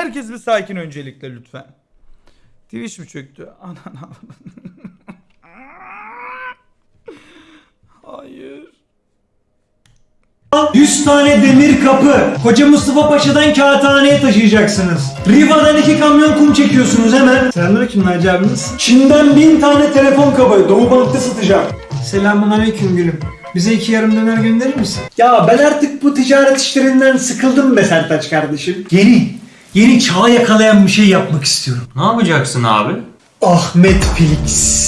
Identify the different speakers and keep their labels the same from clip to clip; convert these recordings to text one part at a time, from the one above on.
Speaker 1: Herkes bir sakin öncelikle lütfen. Twitch mi çöktü? Anan Hayır.
Speaker 2: 100 tane demir kapı. Koca Mustafa Paşa'dan kağıthaneye taşıyacaksınız. Riva'dan iki kamyon kum çekiyorsunuz hemen. Selamünaleyküm Naci abiniz. Çin'den bin tane telefon kabı. Doğu Bank'ta satacağım. Selamun aleyküm gülüm. Bize iki yarım döner gönderir misin? Ya ben artık bu ticaret işlerinden sıkıldım be Sertaç kardeşim. Yeni, yeni çağı yakalayan bir şey yapmak istiyorum.
Speaker 3: Ne yapacaksın abi?
Speaker 2: Ahmet Felix.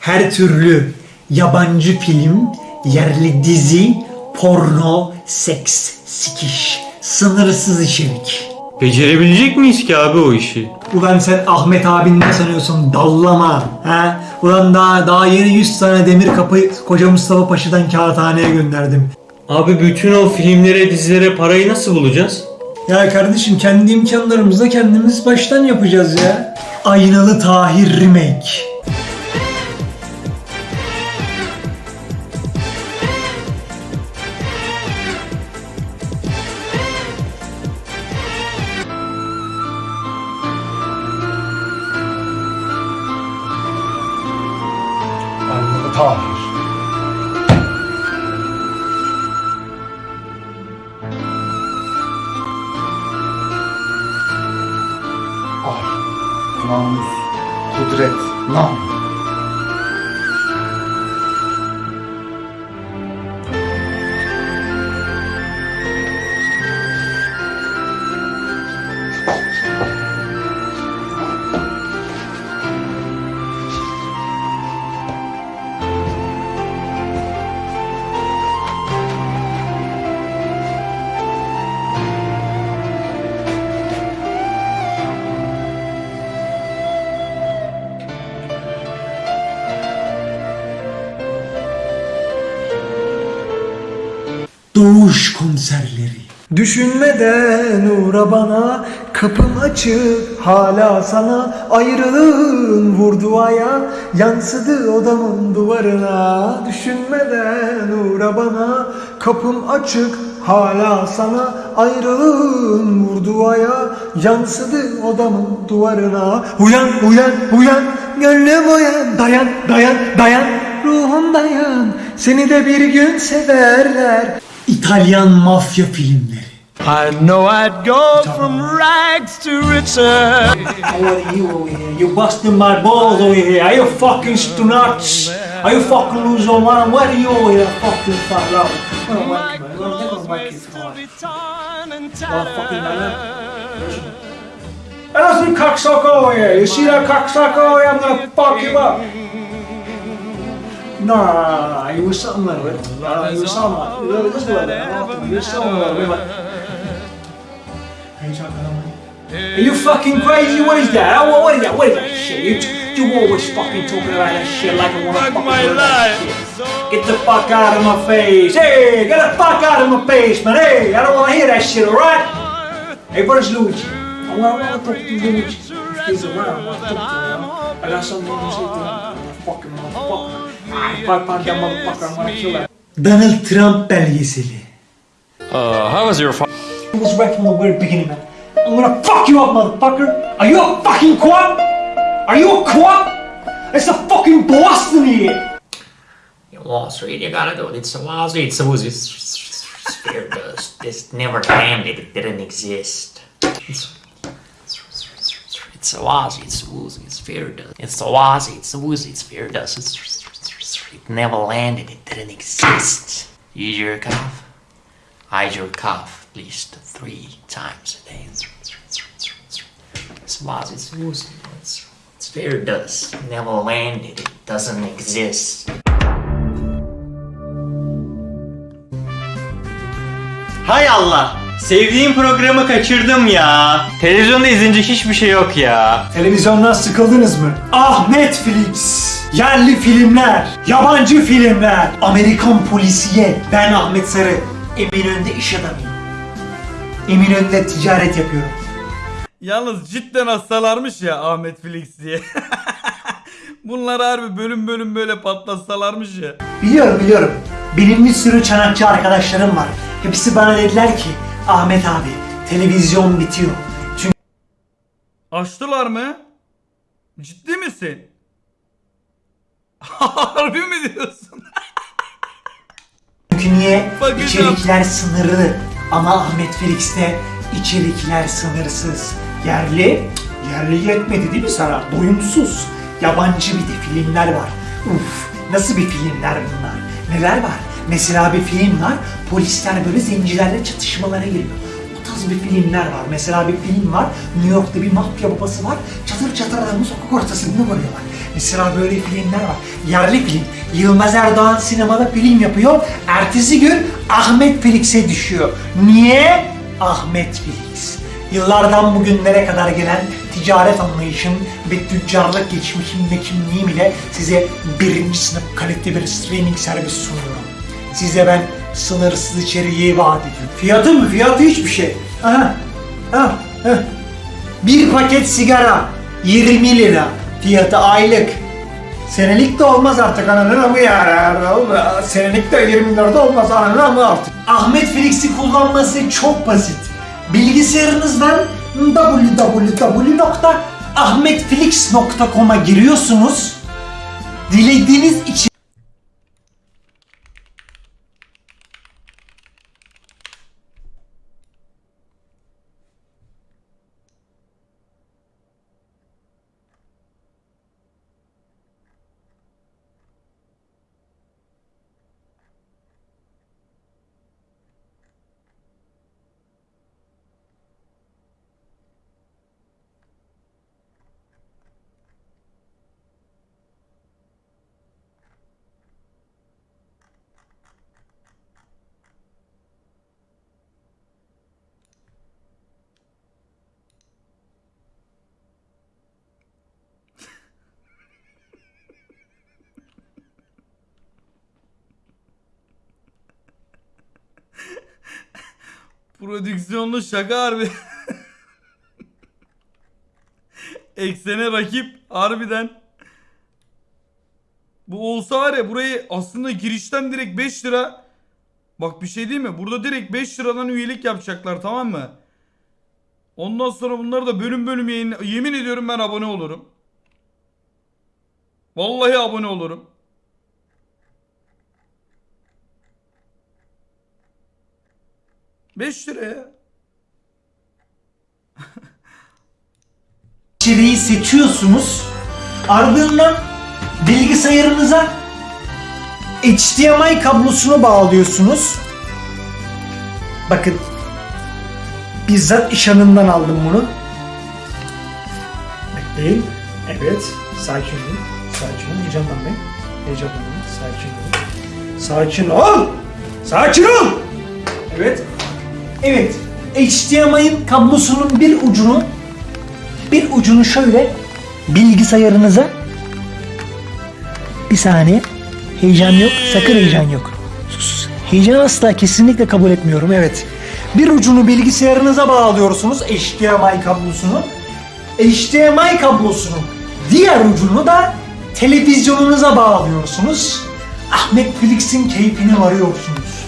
Speaker 2: Her türlü yabancı film, yerli dizi, porno, seks, sikiş, sınırsız içerik.
Speaker 3: Becerebilecek miyiz ki abi o işi?
Speaker 2: Ulan sen Ahmet abin ne sanıyorsun dallama ha? Ulan daha, daha yeni 100 tane demir kapı koca Mustafa Paşa'dan kağıthaneye gönderdim.
Speaker 3: Abi bütün o filmlere, dizilere parayı nasıl bulacağız?
Speaker 2: Ya kardeşim kendi imkanlarımızla kendimiz baştan yapacağız ya. Aynalı Tahir Remake.
Speaker 4: Aynalı Tahir. Kudret, nome.
Speaker 2: Doğuş konserleri. Düşünmeden uğra bana, kapım açık hala sana Ayrılığın vurdu aya, yansıdı odamın duvarına. Düşünmeden uğra bana, kapım açık hala sana Ayrılığın vurdu aya, yansıdı odamın duvarına. Uyan, uyan, uyan, gönlüm uyan Dayan, dayan, dayan, ruhum dayan Seni de bir gün severler İtalyan mafya filmleri.
Speaker 5: I know I'd go from rags to riches.
Speaker 2: Are you over here? You busting my balls over here. Are you fucking nuts? Are you fucking losing your mind? What are you over here fucking fuck out? Oh,
Speaker 5: My
Speaker 2: my oh, God. Look
Speaker 5: clothes
Speaker 2: at my
Speaker 5: may
Speaker 2: kids.
Speaker 5: still be torn and
Speaker 2: Oh, fucking. Hey, that's some cocksucker over here. You see that cocksucker over here? I'm gonna fuck you up. Nah, you was something like it. Uh, you was something like it. Something like it. You was something like it. Are you talking about me? Are you fucking crazy? What is that? What, what is that? What is that shit? You, you always fucking talking about that shit like I wanna fucking
Speaker 5: my
Speaker 2: hear that
Speaker 5: life.
Speaker 2: shit. Get the fuck out of my face. Hey, get the fuck out of my face, man. Hey, I don't wanna hear that shit, alright? Hey, where's Luigi? I I wanna talk to Luigi. He's around, I wanna talk to him. I got something to say to him. Fucking motherfucker. If I find that motherfucker, I'm gonna kill that. Donald Trump belgeseli.
Speaker 3: Uh, how was your fa-
Speaker 2: It was right from the very beginning, man. I'm gonna fuck you up, motherfucker! Are you a fucking quad? Are you a quad? It's a fucking Boston here!
Speaker 6: Wall Street, you gotta do it. It's a Wall Street. It's a Wall Street. Sphere does. This never landed. It didn't exist. It's, it's a Wall Street. It's a Wall Street. Sphere does. It's a Wall Street. It's a Wall Street. Sphere does. It's, it never landed. It didn't exist. You jerk off. I jerk off at least three times a day. It's Street. It's Wall Street. It's, Sphere does. Never landed. It doesn't exist.
Speaker 3: Hay Allah! Sevdiğim programı kaçırdım ya. Televizyonda izleyince hiçbir şey yok ya.
Speaker 2: Televizyondan sıkıldınız mı? Ah Netflix! Yerli filmler, yabancı filmler, Amerikan polisiye. Ben Ahmet Sarı, Eminönü'nde iş adamıyım. Eminönü'nde ticaret yapıyorum.
Speaker 1: Yalnız cidden hastalarmış ya Ahmet Felix diye. Bunlar harbi bölüm bölüm böyle patlatsalarmış ya.
Speaker 2: Biliyorum biliyorum. Benim bir sürü çanakçı arkadaşlarım var. Hepsi bana dediler ki Ahmet abi televizyon bitiyor.
Speaker 1: Açtılar mı? Ciddi misin? Harbi mi diyorsun?
Speaker 2: Çünkü niye?
Speaker 1: Bakacağım.
Speaker 2: İçerikler sınırlı. Ama Ahmet Felix'te içerikler sınırsız. Yerli, yerli yetmedi değil mi sana? Doyumsuz. Yabancı bir de filmler var. Uf, nasıl bir filmler bunlar? Neler var? Mesela bir film var, polisler böyle zencilerle çatışmalara giriyor. O tarz bir filmler var. Mesela bir film var, New York'ta bir mafya babası var, çatır çatır adamı sokak ortasında vuruyorlar. Mesela böyle filmler var. Yerli film. Yılmaz Erdoğan sinemada film yapıyor. Ertesi gün Ahmet Felix'e düşüyor. Niye? Ahmet Felix. Yıllardan bugünlere kadar gelen ticaret anlayışım ve tüccarlık geçmişim ve kimliğim ile size birinci sınıf kaliteli bir streaming servis sunuyorum. Size ben sınırsız içeriği vaat ediyorum. Fiyatı mı? Fiyatı hiçbir şey. Aha. Ha. Ha. Bir paket sigara 20 lira. Fiyatı aylık. Senelik de olmaz artık ananın amı ya. Senelik de 20 lira da olmaz ananın amı artık. Ahmet Felix'i kullanması çok basit. Bilgisayarınızdan www.ahmetfelix.com'a giriyorsunuz. Dilediğiniz için
Speaker 1: Prodüksiyonlu şaka harbi. Eksene rakip harbiden. Bu olsa var ya burayı aslında girişten direkt 5 lira. Bak bir şey değil mi? Burada direkt 5 liradan üyelik yapacaklar tamam mı? Ondan sonra bunları da bölüm bölüm yayın... Yemin ediyorum ben abone olurum. Vallahi abone olurum. Beş liraya.
Speaker 2: içeriği seçiyorsunuz. Ardından bilgisayarınıza HDMI kablosunu bağlıyorsunuz. Bakın bizzat iş hanımdan aldım bunu. Bekleyin. Evet. Sakin olun. Sakin olun. Heyecanlanmayın. Heyecanlanmayın. Sakin olun. Sakin ol. Sakin ol. Evet. Evet. HDMI'nin kablosunun bir ucunu bir ucunu şöyle bilgisayarınıza. Bir saniye heyecan yok sakın heyecan yok. Sus heyecan asla kesinlikle kabul etmiyorum evet. Bir ucunu bilgisayarınıza bağlıyorsunuz HDMI kablosunu. HDMI kablosunun diğer ucunu da televizyonunuza bağlıyorsunuz. Ahmet Felix'in keyfini varıyorsunuz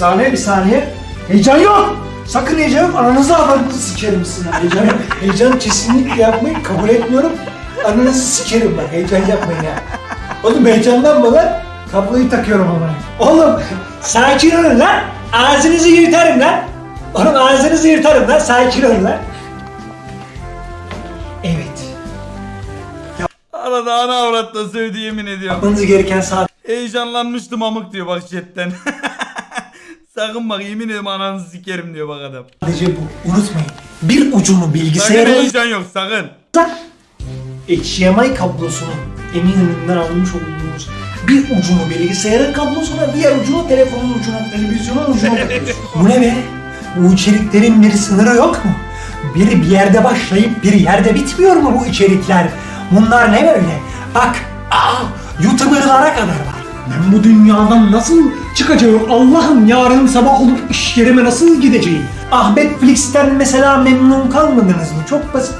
Speaker 2: saniye bir saniye. Heyecan yok. Sakın heyecan yok. Ananızı avradınızı sikerim sizin. Heyecan, heyecan kesinlikle yapmayın. Kabul etmiyorum. Ananızı sikerim ben. Heyecan yapmayın ya. Oğlum heyecanlanma lan. Kabloyu takıyorum ama. Oğlum sakin olun lan. Ağzınızı yırtarım lan. Oğlum ağzınızı yırtarım lan. Sakin olun lan. Evet.
Speaker 1: Arada ana avratla sövdü yemin ediyorum.
Speaker 2: Yapmanız gereken sadece
Speaker 1: Heyecanlanmıştım amık diyor bak chatten. Sakın bak yemin ederim ananızı sikerim diyor bak adam.
Speaker 2: bu. Unutmayın. Bir ucunu
Speaker 1: Sakın
Speaker 2: bilgisayarınıza
Speaker 1: heyecan yok sakın.
Speaker 2: HDMI kablosunun Eminönü'nden almış olduğunuz bir ucunu bilgisayarın kablosuna, diğer ucunu telefonun ucuna, televizyonun ucuna takıyorsun. Bu ne be? Bu içeriklerin bir sınırı yok mu? Biri bir yerde başlayıp bir yerde bitmiyor mu bu içerikler? Bunlar ne böyle? Bak, aa, YouTuber'lara kadar var. Ben bu dünyadan nasıl çıkacağım? Allah'ım yarın sabah olup iş yerime nasıl gideceğim? Ahmet Flix'ten mesela memnun kalmadınız mı? Çok basit.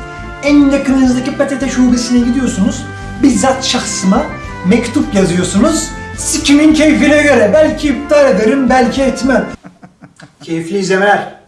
Speaker 2: En yakınınızdaki PTT şubesine gidiyorsunuz. Bizzat şahsıma mektup yazıyorsunuz. Sikimin keyfine göre. Belki iptal ederim, belki etmem. Keyifli izlemeler.